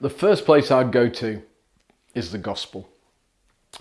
the first place I'd go to is the gospel.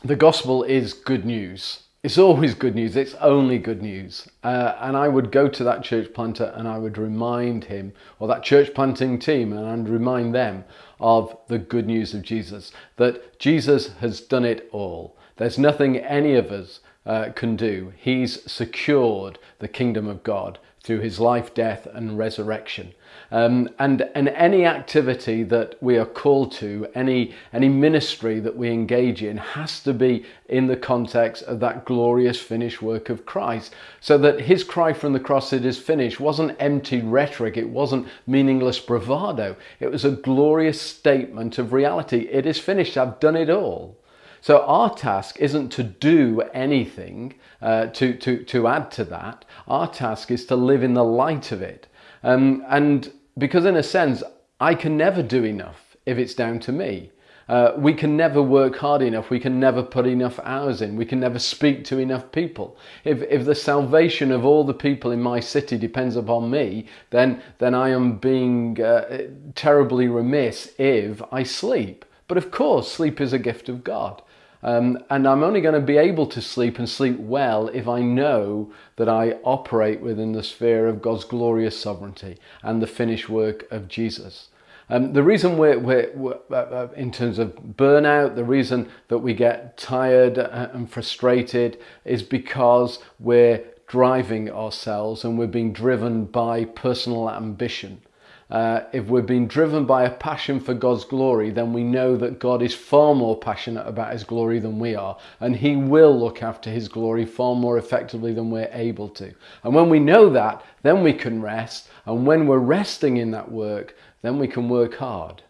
The gospel is good news. It's always good news. It's only good news. Uh, and I would go to that church planter and I would remind him, or that church planting team, and I'd remind them of the good news of Jesus. That Jesus has done it all. There's nothing any of us uh, can do. He's secured the kingdom of God through his life, death, and resurrection. Um, and, and any activity that we are called to, any, any ministry that we engage in, has to be in the context of that glorious finished work of Christ. So that his cry from the cross, it is finished, wasn't empty rhetoric, it wasn't meaningless bravado. It was a glorious statement of reality. It is finished, I've done it all. So our task isn't to do anything uh, to, to, to add to that. Our task is to live in the light of it. Um, and because in a sense, I can never do enough if it's down to me. Uh, we can never work hard enough. We can never put enough hours in. We can never speak to enough people. If, if the salvation of all the people in my city depends upon me, then, then I am being uh, terribly remiss if I sleep. But of course, sleep is a gift of God. Um, and I'm only going to be able to sleep and sleep well if I know that I operate within the sphere of God's glorious sovereignty and the finished work of Jesus. Um, the reason we're, we're, we're uh, uh in terms of burnout, the reason that we get tired uh, and frustrated is because we're driving ourselves and we're being driven by personal ambition. Uh, if we're being driven by a passion for God's glory, then we know that God is far more passionate about His glory than we are, and He will look after His glory far more effectively than we're able to. And when we know that, then we can rest, and when we're resting in that work, then we can work hard.